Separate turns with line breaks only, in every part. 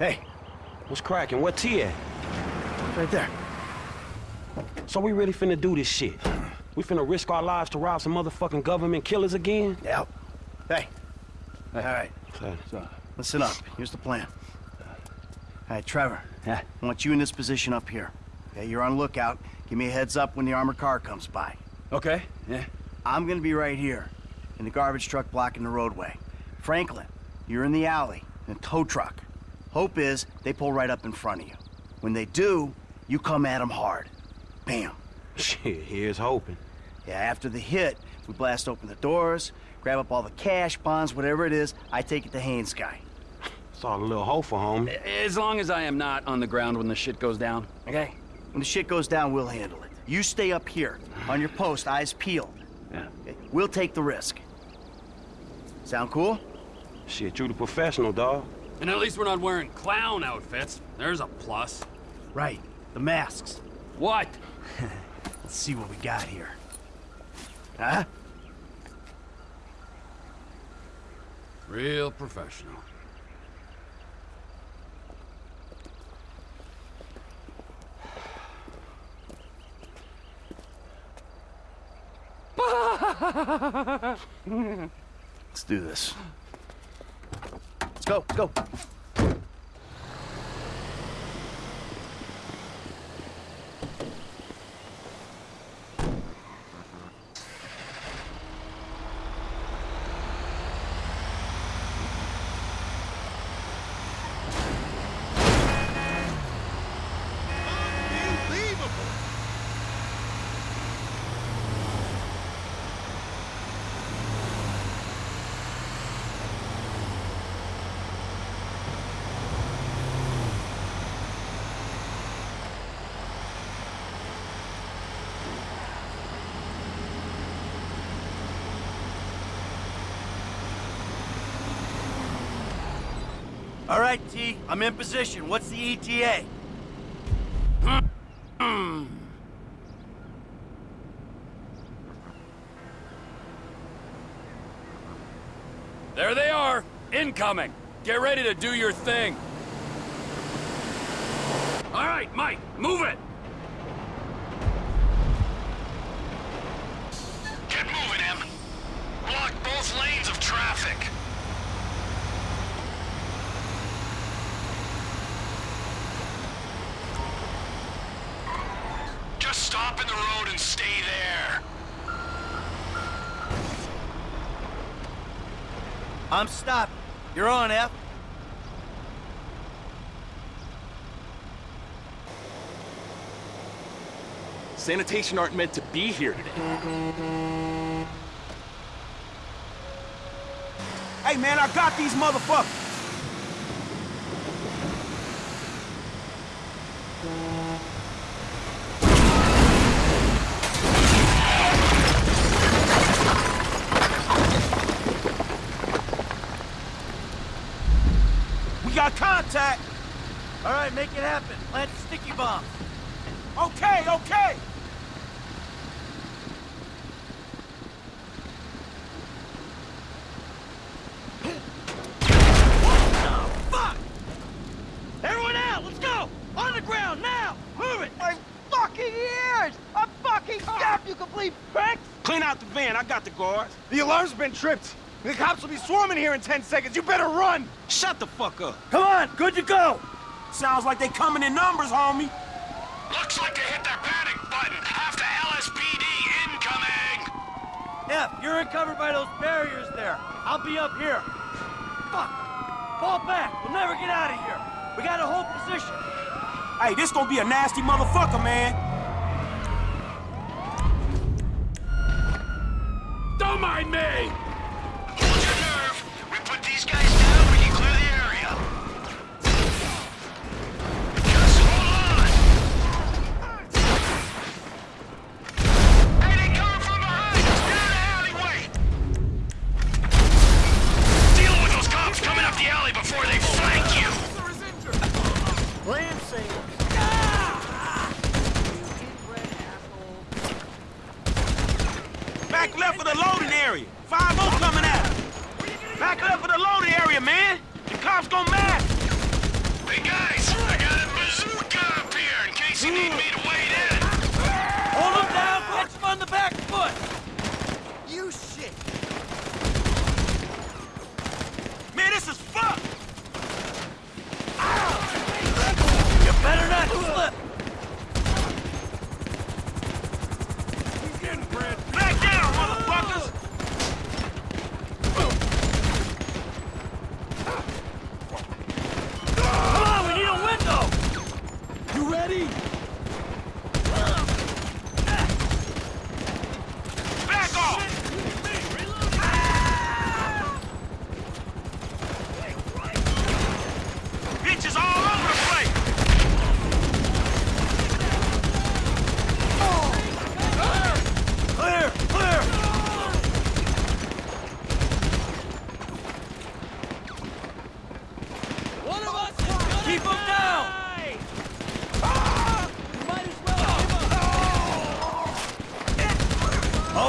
Hey,
What's cracking? What T at?
right there.
So we really finna do this shit? We finna risk our lives to rob some motherfucking government killers again?
Yep. Hey. All right,
Son,
so listen up. Here's the plan. All right, Trevor.
Yeah.
I want you in this position up here. Okay, you're on lookout. Give me a heads up when the armored car comes by.
Okay, yeah.
I'm gonna be right here, in the garbage truck blocking the roadway. Franklin, you're in the alley, in a tow truck. Hope is they pull right up in front of you. When they do, you come at them hard. Bam.
Shit, here's hoping.
Yeah, after the hit, we blast open the doors, grab up all the cash, bonds, whatever it is, I take it to Haines guy.
Saw a little hope for homie.
As long as I am not on the ground when the shit goes down.
Okay? When the shit goes down, we'll handle it. You stay up here, on your post, eyes peeled.
Yeah.
Okay? We'll take the risk. Sound cool?
Shit, you the professional, dog.
And at least we're not wearing clown outfits. There's a plus.
Right. The masks.
What?
Let's see what we got here. Huh?
Real professional.
Let's do this. Go, let's go. All right, T, I'm in position. What's the ETA? Hmm.
There they are. Incoming. Get ready to do your thing. All right, Mike, move it.
Get moving, Em. Block both lanes of traffic. Just stop in the road and stay there.
I'm stopped. You're on, F.
Sanitation aren't meant to be here today.
Hey, man, I got these motherfuckers. We got contact.
All right, make it happen. Plant the sticky bombs.
Okay, okay. What the fuck?
Everyone out! Let's go! On the ground, now! Move it!
My fucking ears! I'm fucking deaf, you complete pricks!
Clean out the van. I got the guards.
The alarm's been tripped. The cops will be swarming here in 10 seconds. You better run!
Shut the fuck up.
Come on, good to go!
Sounds like they coming in numbers, homie.
Looks like they hit their panic button. Half the LSPD incoming.
F, you're covered by those barriers there. I'll be up here. Fuck! Fall back! We'll never get out of here! We gotta hold position!
Hey, this gonna be a nasty motherfucker, man.
Don't mind me.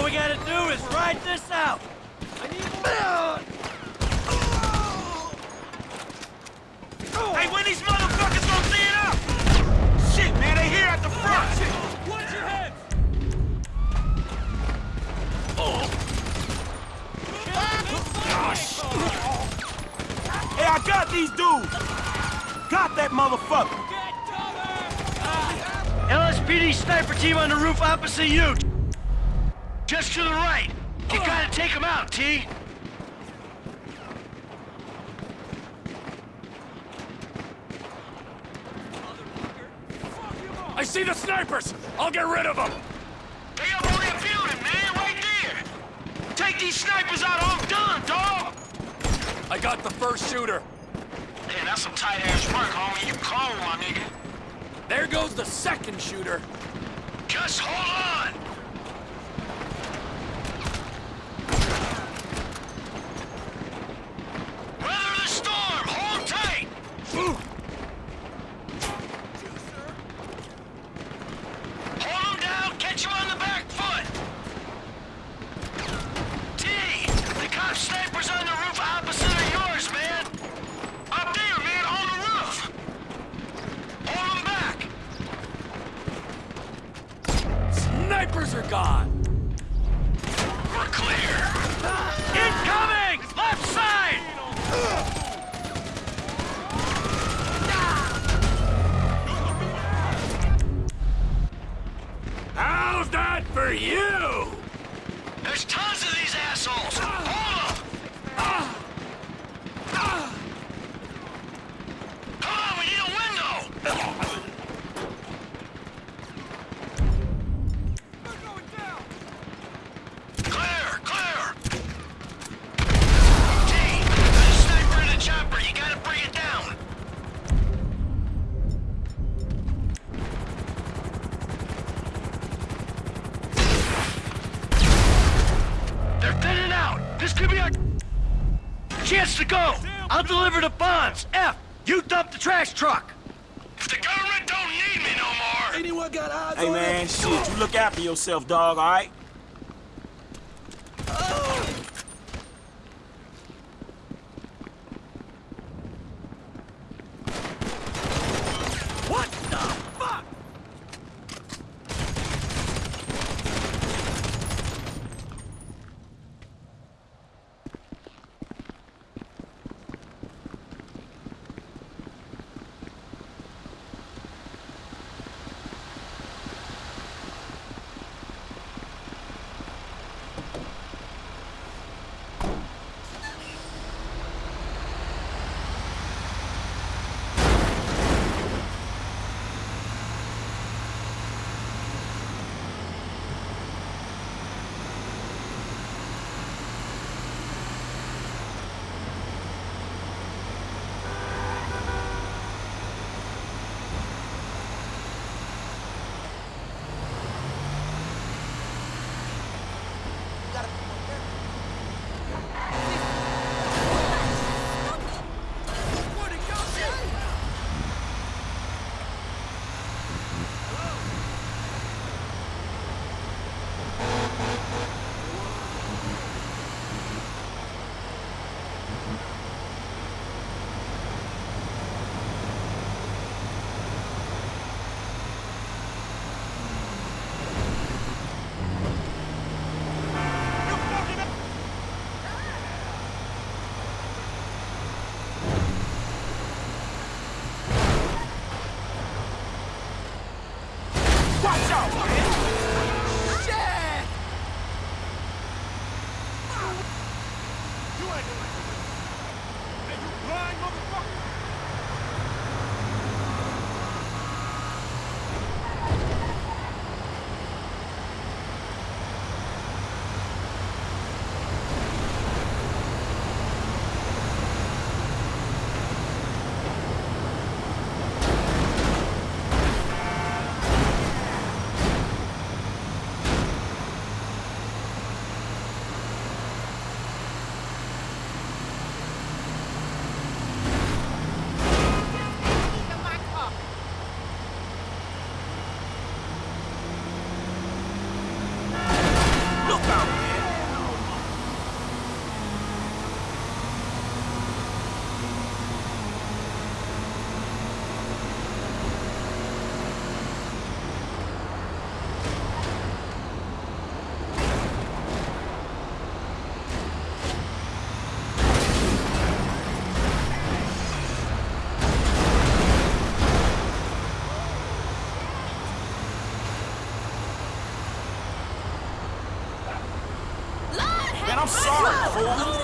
All
we gotta do is ride this out!
Hey, when these motherfuckers gonna clean up? Shit, man, they here at the front!
Watch your head! Oh.
Hey, I got these dudes! Got that motherfucker!
LSPD sniper team on the roof opposite you. Just to the right. You gotta take them out, T.
I see the snipers! I'll get rid of them!
They up on that building, man, right there! Take these snipers out, I'm done, dog!
I got the first shooter.
Man, that's some tight-ass work, homie. You cold, my nigga.
There goes the second shooter.
Just hold on! Weather the storm! Hold tight! Hold him down, catch him on the back foot! T! The cop sniper's on the roof opposite of yours, man! Up there, man, on the roof! Hold him back!
Snipers are gone!
We're clear!
Incoming! Left side! How's that for you?
There's tons of these assholes!
I'll deliver the bonds. F, you dump the trash truck.
If the government don't need me no more,
Anyone got eyes
Hey man, shit, you look after yourself, dog, alright?
What
I'm sorry, fool.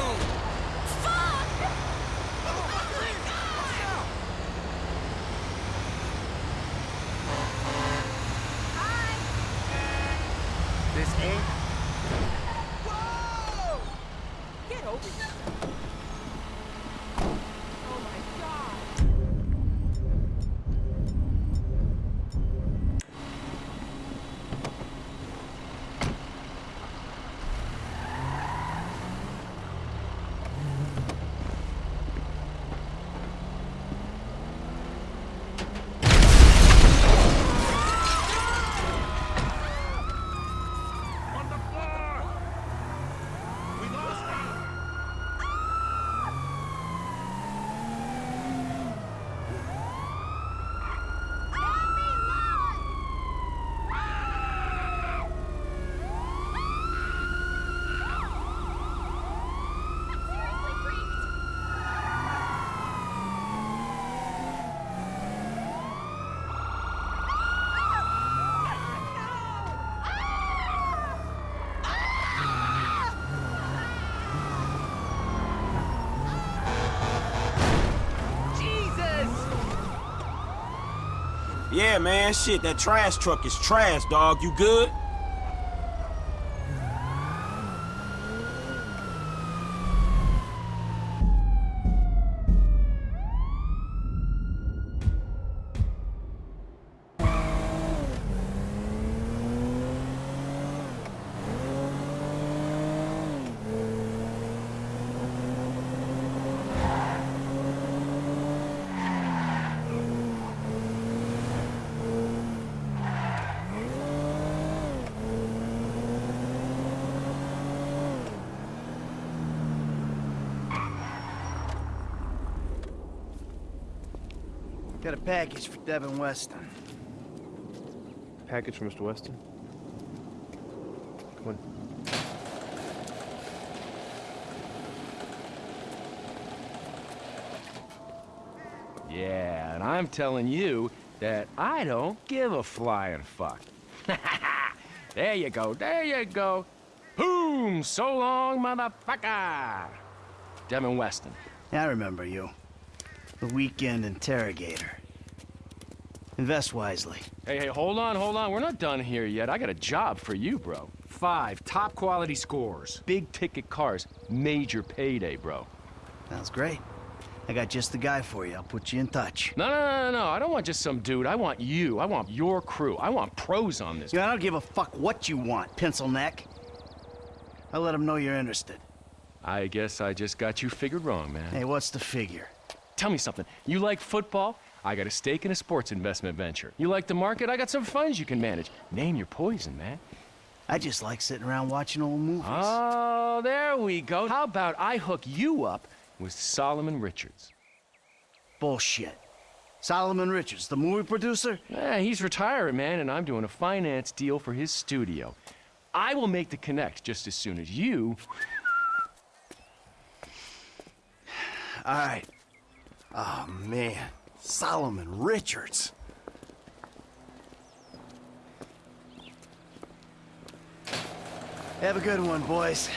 This ain't
Get over here. Oh my god.
Man, shit, that trash truck is trash, dog. You good?
Got a package for Devin Weston.
package for Mr. Weston. Come on.
Yeah, and I'm telling you that I don't give a flying fuck. there you go, there you go. Boom! So long, motherfucker! Devin Weston.
I remember you. The weekend interrogator. Invest wisely.
Hey, hey, hold on, hold on. We're not done here yet. I got a job for you, bro. Five top quality scores. Big ticket cars. Major payday, bro.
Sounds great. I got just the guy for you. I'll put you in touch.
No, no, no, no, no. I don't want just some dude. I want you. I want your crew. I want pros on this.
You know, I don't give a fuck what you want, pencil neck. I'll let them know you're interested.
I guess I just got you figured wrong, man.
Hey, what's the figure?
Tell me something. You like football? I got a stake in a sports investment venture. You like the market? I got some funds you can manage. Name your poison, man.
I just like sitting around watching old movies.
Oh, there we go. How about I hook you up with Solomon Richards?
Bullshit. Solomon Richards, the movie producer?
Yeah, he's retiring, man, and I'm doing a finance deal for his studio. I will make the connect just as soon as you.
All right. Oh, man. Solomon Richards. Have a good one, boys.